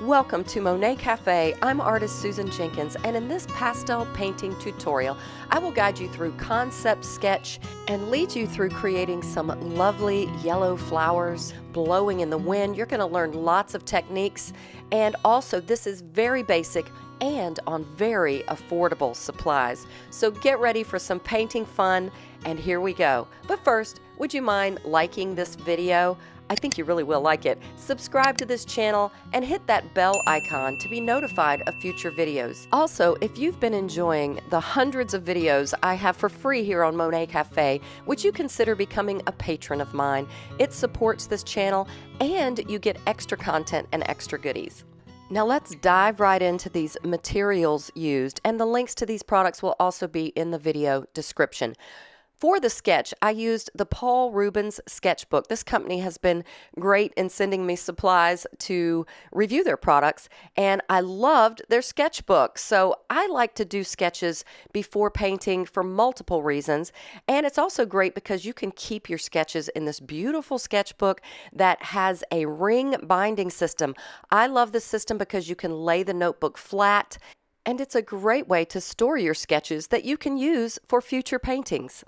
Welcome to Monet Cafe. I'm artist Susan Jenkins, and in this pastel painting tutorial, I will guide you through concept sketch and lead you through creating some lovely yellow flowers blowing in the wind. You're going to learn lots of techniques, and also this is very basic and on very affordable supplies. So get ready for some painting fun, and here we go. But first, would you mind liking this video? I think you really will like it. Subscribe to this channel and hit that bell icon to be notified of future videos. Also, if you've been enjoying the hundreds of videos I have for free here on Monet Cafe, would you consider becoming a patron of mine? It supports this channel and you get extra content and extra goodies. Now let's dive right into these materials used and the links to these products will also be in the video description. For the sketch, I used the Paul Rubens sketchbook. This company has been great in sending me supplies to review their products, and I loved their sketchbook. So I like to do sketches before painting for multiple reasons, and it's also great because you can keep your sketches in this beautiful sketchbook that has a ring binding system. I love this system because you can lay the notebook flat and it's a great way to store your sketches that you can use for future paintings.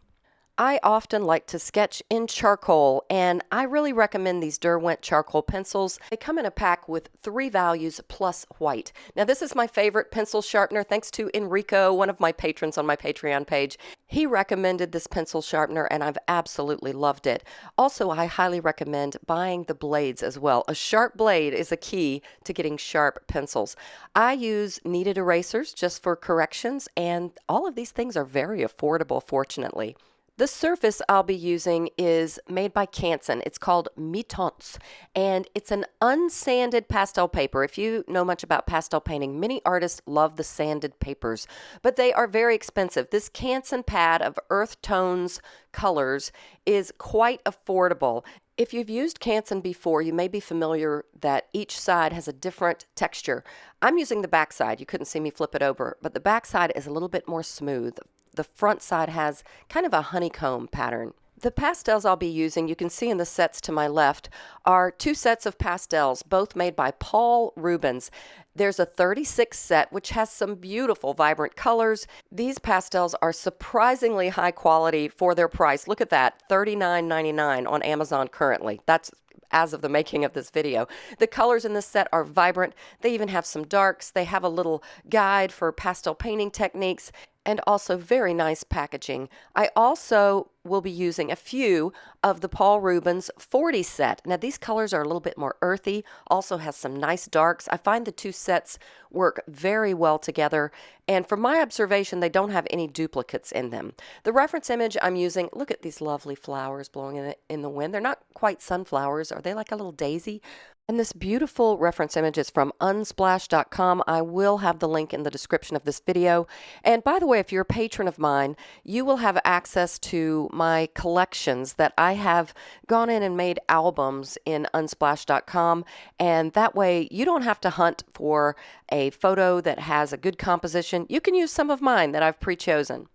I often like to sketch in charcoal, and I really recommend these Derwent charcoal pencils. They come in a pack with three values plus white. Now, this is my favorite pencil sharpener, thanks to Enrico, one of my patrons on my Patreon page. He recommended this pencil sharpener, and I've absolutely loved it. Also, I highly recommend buying the blades as well. A sharp blade is a key to getting sharp pencils. I use kneaded erasers just for corrections, and all of these things are very affordable, fortunately. The surface I'll be using is made by Canson. It's called Mi-Teintes, and it's an unsanded pastel paper. If you know much about pastel painting, many artists love the sanded papers, but they are very expensive. This Canson pad of earth tones colors is quite affordable. If you've used Canson before, you may be familiar that each side has a different texture. I'm using the back side. You couldn't see me flip it over, but the back side is a little bit more smooth the front side has kind of a honeycomb pattern. The pastels I'll be using, you can see in the sets to my left, are two sets of pastels, both made by Paul Rubens. There's a 36 set, which has some beautiful, vibrant colors. These pastels are surprisingly high quality for their price. Look at that, $39.99 on Amazon currently. That's as of the making of this video. The colors in this set are vibrant. They even have some darks. They have a little guide for pastel painting techniques and also very nice packaging. I also will be using a few of the Paul Rubens 40 set. Now these colors are a little bit more earthy, also has some nice darks. I find the two sets work very well together and from my observation they don't have any duplicates in them. The reference image I'm using, look at these lovely flowers blowing in the, in the wind. They're not quite sunflowers, are they like a little daisy? And this beautiful reference image is from unsplash.com. I will have the link in the description of this video. And by the way, if you're a patron of mine, you will have access to my collections that I have gone in and made albums in unsplash.com. And that way you don't have to hunt for a photo that has a good composition. You can use some of mine that I've pre-chosen.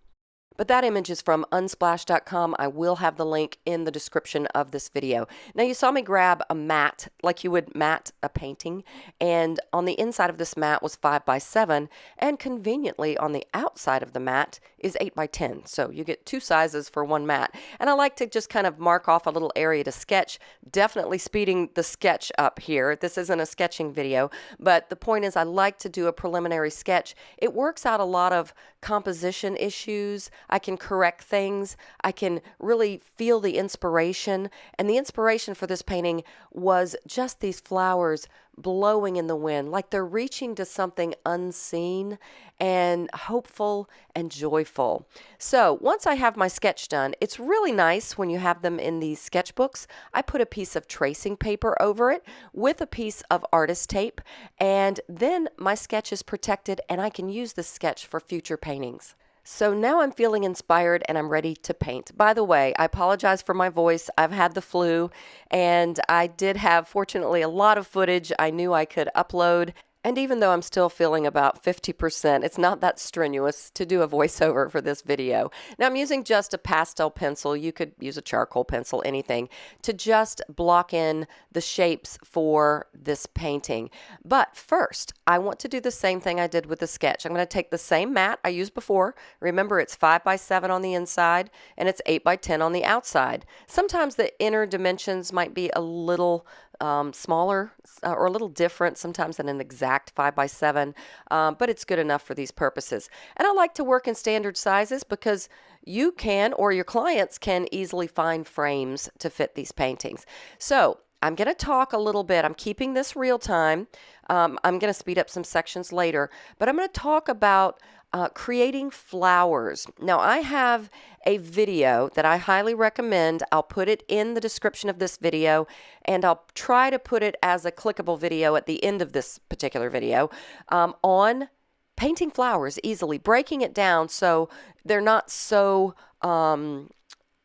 But that image is from unsplash.com. I will have the link in the description of this video. Now you saw me grab a mat like you would mat a painting and on the inside of this mat was 5 by 7 and conveniently on the outside of the mat is 8 by 10 so you get two sizes for one mat. And I like to just kind of mark off a little area to sketch. Definitely speeding the sketch up here. This isn't a sketching video but the point is I like to do a preliminary sketch. It works out a lot of composition issues I can correct things. I can really feel the inspiration. And the inspiration for this painting was just these flowers blowing in the wind, like they're reaching to something unseen and hopeful and joyful. So once I have my sketch done, it's really nice when you have them in these sketchbooks. I put a piece of tracing paper over it with a piece of artist tape, and then my sketch is protected and I can use this sketch for future paintings. So now I'm feeling inspired and I'm ready to paint. By the way, I apologize for my voice. I've had the flu and I did have, fortunately, a lot of footage I knew I could upload And even though I'm still feeling about 50%, it's not that strenuous to do a voiceover for this video. Now I'm using just a pastel pencil. You could use a charcoal pencil, anything, to just block in the shapes for this painting. But first, I want to do the same thing I did with the sketch. I'm going to take the same mat I used before. Remember, it's 5 by 7 on the inside and it's 8 by 10 on the outside. Sometimes the inner dimensions might be a little um, smaller uh, or a little different sometimes than an exact 5 by 7 um, but it's good enough for these purposes. And I like to work in standard sizes because you can or your clients can easily find frames to fit these paintings. So I'm going to talk a little bit. I'm keeping this real time. Um, I'm going to speed up some sections later, but I'm going to talk about uh, creating flowers. Now, I have a video that I highly recommend. I'll put it in the description of this video, and I'll try to put it as a clickable video at the end of this particular video um, on painting flowers easily, breaking it down so they're not so um,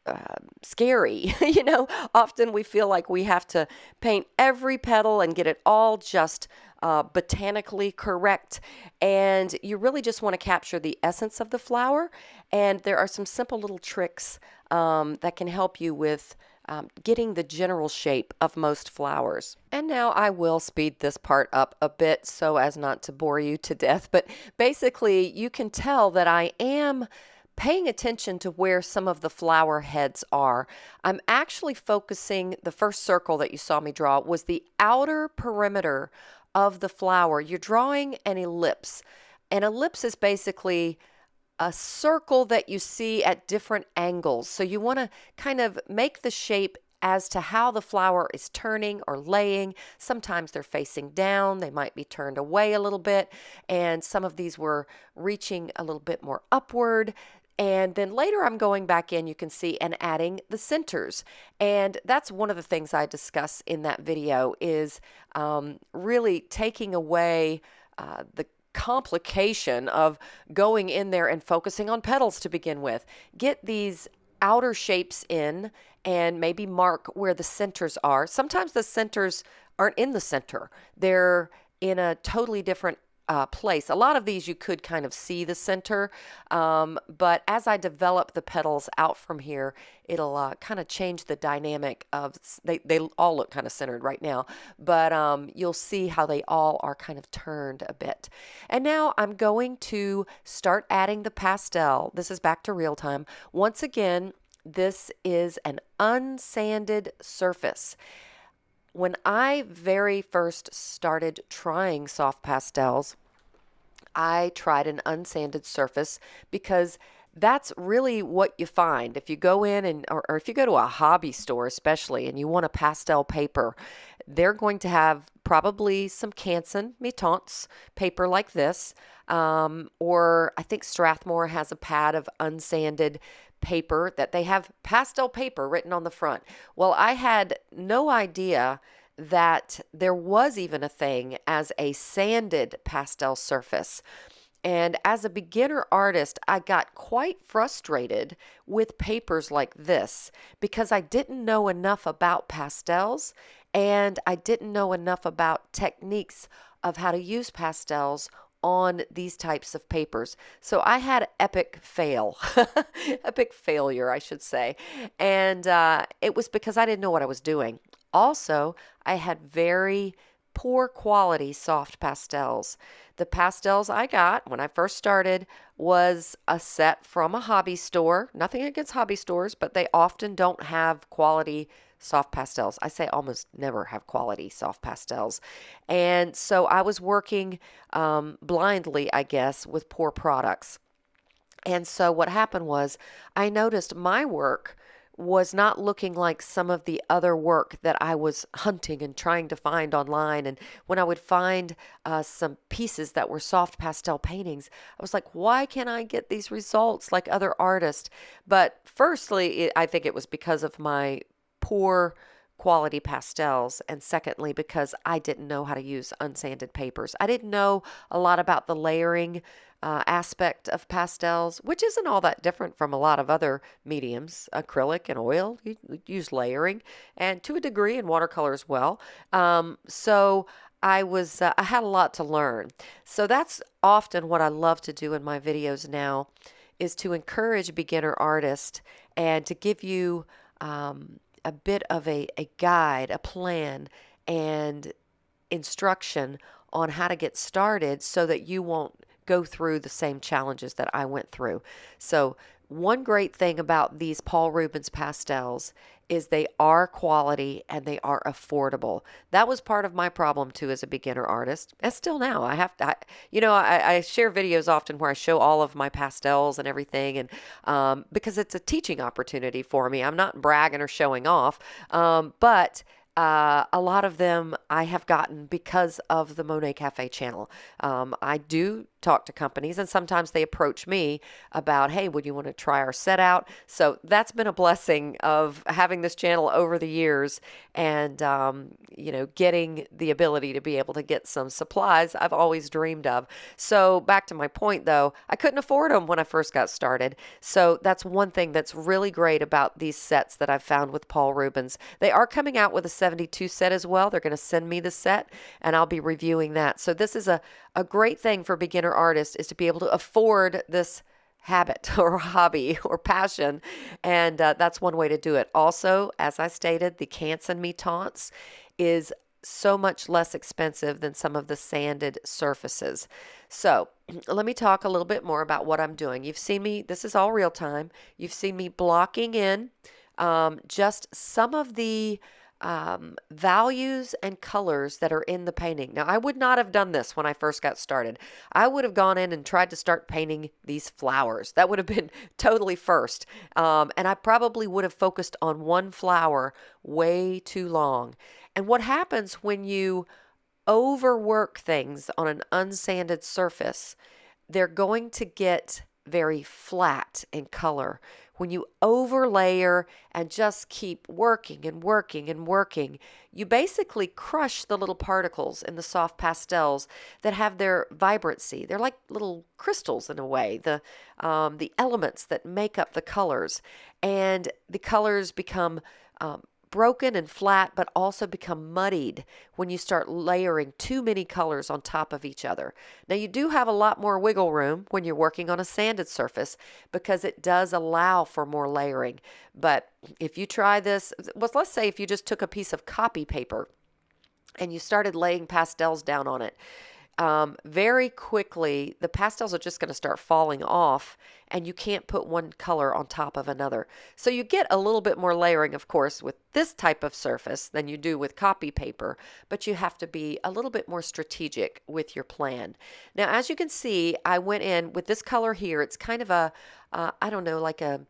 uh, scary. you know, often we feel like we have to paint every petal and get it all just uh, botanically correct. And you really just want to capture the essence of the flower. And there are some simple little tricks um, that can help you with. Um, getting the general shape of most flowers. And now I will speed this part up a bit so as not to bore you to death. But basically, you can tell that I am paying attention to where some of the flower heads are. I'm actually focusing, the first circle that you saw me draw was the outer perimeter of the flower. You're drawing an ellipse. An ellipse is basically a circle that you see at different angles. So you want to kind of make the shape as to how the flower is turning or laying. Sometimes they're facing down, they might be turned away a little bit, and some of these were reaching a little bit more upward. And then later I'm going back in, you can see, and adding the centers. And that's one of the things I discuss in that video is um, really taking away uh, the complication of going in there and focusing on petals to begin with. Get these outer shapes in and maybe mark where the centers are. Sometimes the centers aren't in the center. They're in a totally different uh, place. A lot of these you could kind of see the center, um, but as I develop the petals out from here, it'll uh, kind of change the dynamic of, they, they all look kind of centered right now, but um, you'll see how they all are kind of turned a bit. And now I'm going to start adding the pastel. This is back to real time. Once again, this is an unsanded surface. When I very first started trying soft pastels, I tried an unsanded surface because that's really what you find. If you go in and or, or, if you go to a hobby store especially and you want a pastel paper they're going to have probably some Canson Mi-Teintes paper like this um, or I think Strathmore has a pad of unsanded paper that they have pastel paper written on the front. Well, I had no idea that there was even a thing as a sanded pastel surface. And as a beginner artist, I got quite frustrated with papers like this because I didn't know enough about pastels and I didn't know enough about techniques of how to use pastels on these types of papers. So I had epic fail, epic failure, I should say. And uh, it was because I didn't know what I was doing. Also, I had very poor quality soft pastels. The pastels I got when I first started was a set from a hobby store. Nothing against hobby stores, but they often don't have quality soft pastels. I say almost never have quality soft pastels. And so I was working um, blindly, I guess, with poor products. And so what happened was I noticed my work was not looking like some of the other work that I was hunting and trying to find online. And when I would find uh, some pieces that were soft pastel paintings, I was like, why can't I get these results like other artists? But firstly, it, I think it was because of my poor quality pastels and secondly because I didn't know how to use unsanded papers. I didn't know a lot about the layering uh, aspect of pastels, which isn't all that different from a lot of other mediums. Acrylic and oil, you use layering, and to a degree in watercolor as well. Um, so I was uh, I had a lot to learn. So that's often what I love to do in my videos now is to encourage beginner artists and to give you um, a bit of a, a guide, a plan, and instruction on how to get started so that you won't go through the same challenges that I went through. So one great thing about these Paul Rubens pastels is they are quality and they are affordable. That was part of my problem too as a beginner artist. And still now, I have to, I, you know, I, I, share videos often where I show all of my pastels and everything, and um, because it's a teaching opportunity for me. I'm not bragging or showing off, um, but uh, a lot of them I have gotten because of the Monet Cafe channel. Um, I do talk to companies, and sometimes they approach me about, hey, would you want to try our set out? So that's been a blessing of having this channel over the years and, um, you know, getting the ability to be able to get some supplies I've always dreamed of. So back to my point, though, I couldn't afford them when I first got started. So that's one thing that's really great about these sets that I've found with Paul Rubens. They are coming out with a 72 set as well. They're going to send me the set, and I'll be reviewing that. So this is a, a great thing for beginner artists is to be able to afford this habit or hobby or passion and uh, that's one way to do it. Also as i stated the Canson Mi-Teintes is so much less expensive than some of the sanded surfaces. So let me talk a little bit more about what i'm doing. You've seen me this is all real time. You've seen me blocking in um, just some of the um, values and colors that are in the painting. Now, I would not have done this when I first got started. I would have gone in and tried to start painting these flowers. That would have been totally first. Um, and I probably would have focused on one flower way too long. And what happens when you overwork things on an unsanded surface, they're going to get very flat in color when you overlayer and just keep working and working and working, you basically crush the little particles in the soft pastels that have their vibrancy. They're like little crystals in a way, the, um, the elements that make up the colors. And the colors become um, broken and flat, but also become muddied when you start layering too many colors on top of each other. Now, you do have a lot more wiggle room when you're working on a sanded surface because it does allow for more layering. But if you try this, well, let's say if you just took a piece of copy paper and you started laying pastels down on it, um, very quickly the pastels are just going to start falling off and you can't put one color on top of another. So you get a little bit more layering, of course, with this type of surface than you do with copy paper, but you have to be a little bit more strategic with your plan. Now, as you can see, I went in with this color here. It's kind of a, uh, I don't know, like a,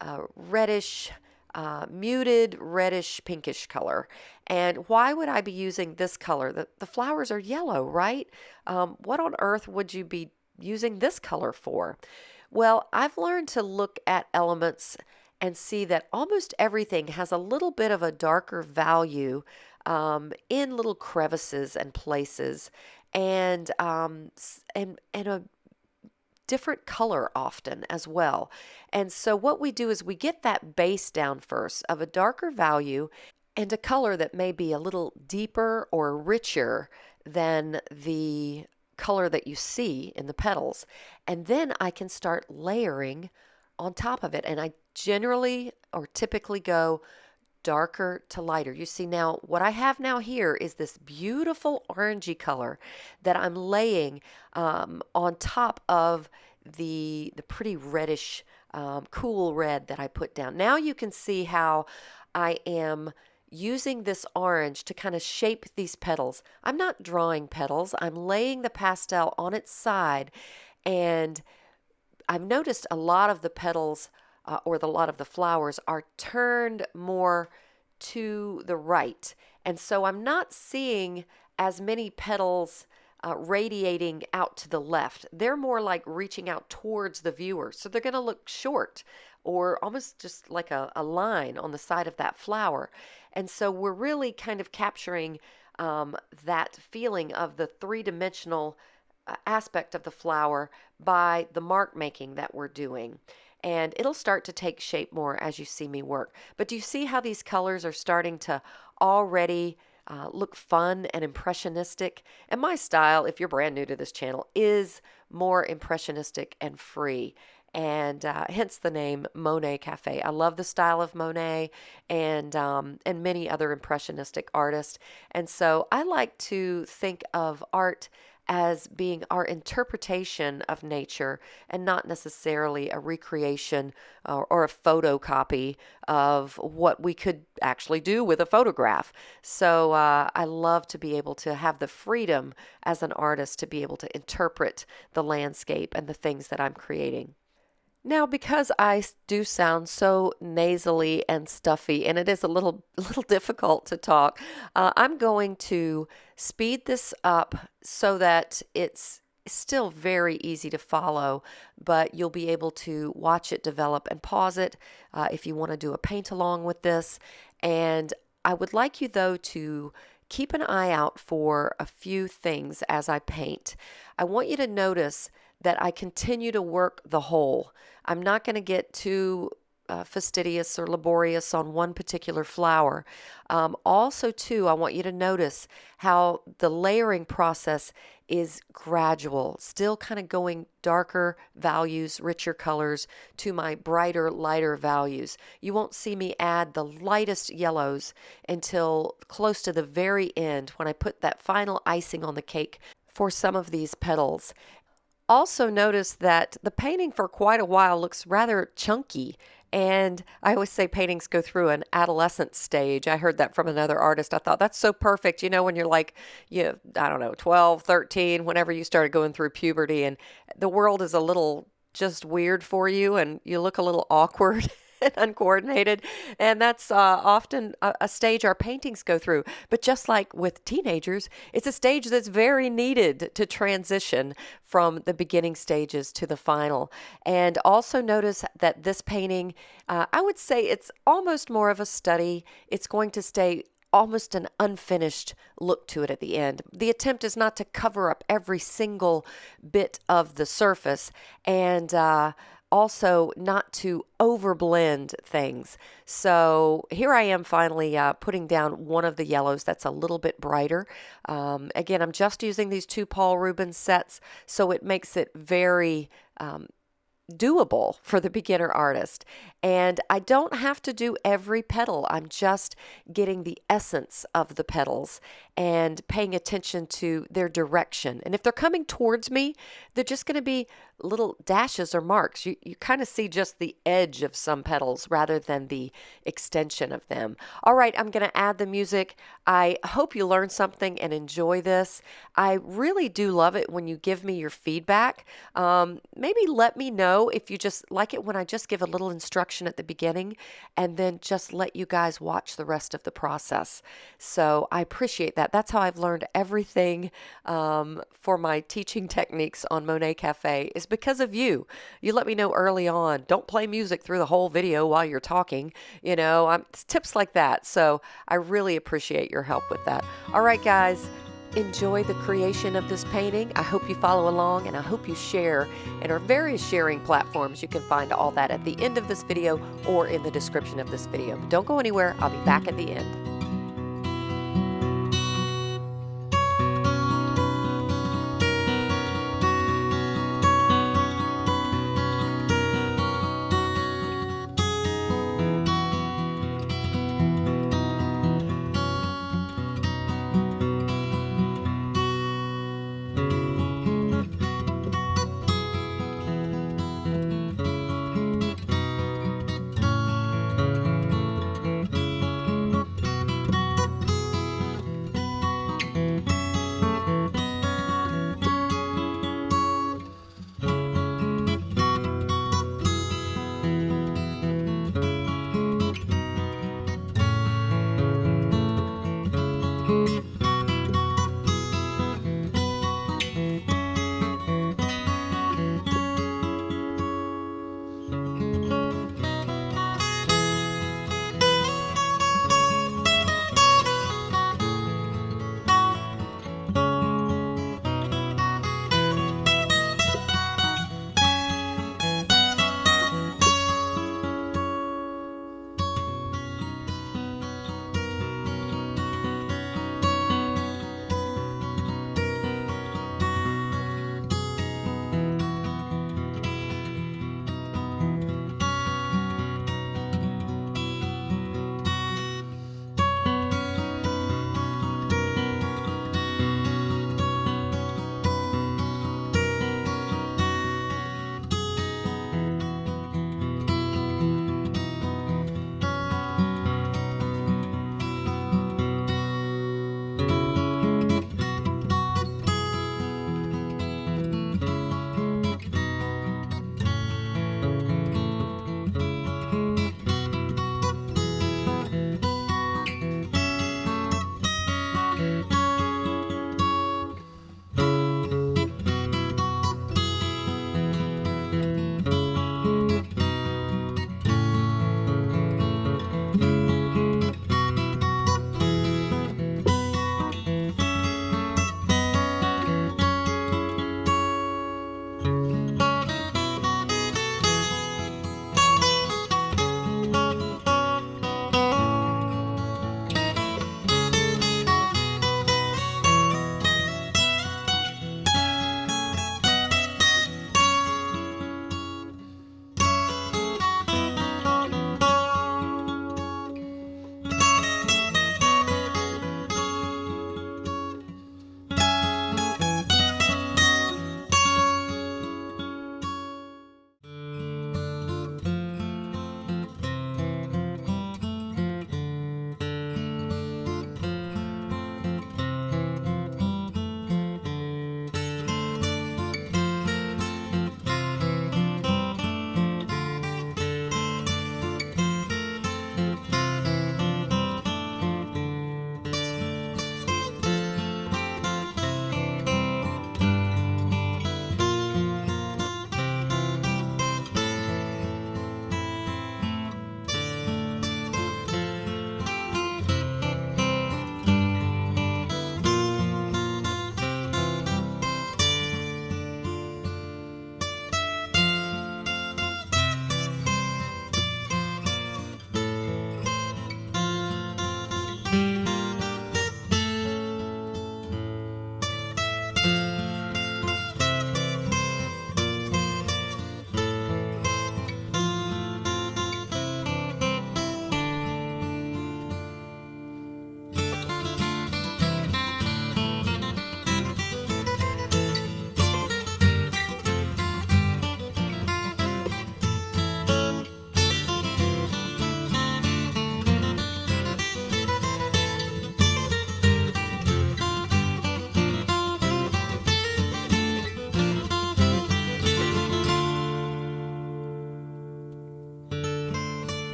a reddish, uh, muted reddish pinkish color. And why would I be using this color? The, the flowers are yellow, right? Um, what on earth would you be using this color for? Well, I've learned to look at elements and see that almost everything has a little bit of a darker value um, in little crevices and places and um, and and a different color often as well. And so what we do is we get that base down first of a darker value and a color that may be a little deeper or richer than the color that you see in the petals. And then I can start layering on top of it. And I generally or typically go darker to lighter. You see now what I have now here is this beautiful orangey color that I'm laying um, on top of the the pretty reddish um, cool red that I put down. Now you can see how I am using this orange to kind of shape these petals. I'm not drawing petals. I'm laying the pastel on its side and I've noticed a lot of the petals uh, or the lot of the flowers are turned more to the right. And so I'm not seeing as many petals uh, radiating out to the left. They're more like reaching out towards the viewer. So they're going to look short or almost just like a, a line on the side of that flower. And so we're really kind of capturing um, that feeling of the three dimensional uh, aspect of the flower by the mark making that we're doing and it'll start to take shape more as you see me work. But do you see how these colors are starting to already uh, look fun and impressionistic. And my style, if you're brand new to this channel, is more impressionistic and free and uh, hence the name Monet Cafe. I love the style of Monet and um, and many other impressionistic artists, and so I like to think of art as being our interpretation of nature and not necessarily a recreation or, or, a photocopy of what we could actually do with a photograph. So uh, I love to be able to have the freedom as an artist to be able to interpret the landscape and the things that I'm creating. Now, because I do sound so nasally and stuffy, and it is a little, little difficult to talk, uh, I'm going to speed this up so that it's still very easy to follow, but you'll be able to watch it develop and pause it uh, if you want to do a paint along with this. And I would like you, though, to keep an eye out for a few things as I paint. I want you to notice that I continue to work the whole. I'm not going to get too uh, fastidious or laborious on one particular flower. Um, also, too, I want you to notice how the layering process is gradual, still kind of going darker values, richer colors to my brighter, lighter values. You won't see me add the lightest yellows until close to the very end when I put that final icing on the cake for some of these petals also notice that the painting for quite a while looks rather chunky. And I always say paintings go through an adolescent stage. I heard that from another artist. I thought that's so perfect. You know, when you're like, you, I don't know, 12, 13, whenever you started going through puberty and the world is a little just weird for you and you look a little awkward. and uncoordinated. And that's uh, often a, a, stage our paintings go through. But just like with teenagers, it's a stage that's very needed to transition from the beginning stages to the final. And also notice that this painting, uh, I would say it's almost more of a study. It's going to stay almost an unfinished look to it at the end. The attempt is not to cover up every single bit of the surface. And uh, also not to overblend things. So here I am finally uh, putting down one of the yellows that's a little bit brighter. Um, again, I'm just using these two Paul Rubens sets, so it makes it very um, doable for the beginner artist. And I don't have to do every petal. I'm just getting the essence of the petals and paying attention to their direction. And if they're coming towards me, they're just going to be little dashes or marks. You, you kind of see just the edge of some petals rather than the extension of them. All right, I'm going to add the music. I hope you learned something and enjoy this. I really do love it when you give me your feedback. Um, maybe let me know if you just like it when I just give a little instruction at the beginning and then just let you guys watch the rest of the process. So I appreciate that. That's how I've learned everything um, for my teaching techniques on Monet Cafe is because of you. You let me know early on. Don't play music through the whole video while you're talking. You know, I'm, tips like that. So I really appreciate your help with that. All right, guys enjoy the creation of this painting. I hope you follow along and I hope you share in our various sharing platforms. You can find all that at the end of this video or in the description of this video. But don't go anywhere. I'll be back at the end.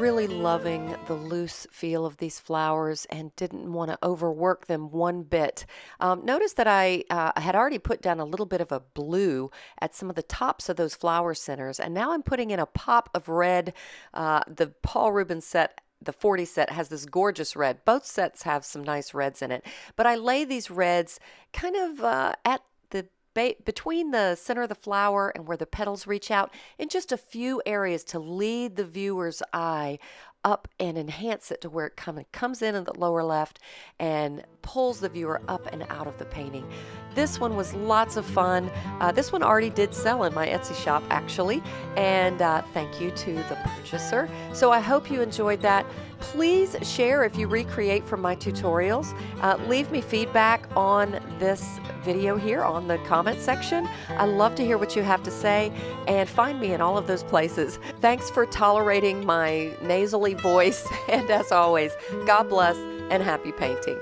Really loving the loose feel of these flowers and didn't want to overwork them one bit. Um, notice that I uh, had already put down a little bit of a blue at some of the tops of those flower centers, and now I'm putting in a pop of red. Uh, the Paul Rubens set the 40 set has this gorgeous red. Both sets have some nice reds in it, but I lay these reds kind of uh, at the between the center of the flower and where the petals reach out in just a few areas to lead the viewer's eye up and enhance it to where it come, comes in in the lower left and pulls the viewer up and out of the painting. This one was lots of fun. Uh, this one already did sell in my Etsy shop actually, and uh, thank you to the purchaser. So I hope you enjoyed that. Please share if you recreate from my tutorials. Uh, leave me feedback on this video here on the comment section. I love to hear what you have to say and find me in all of those places. Thanks for tolerating my nasally voice and as always, God bless and happy painting.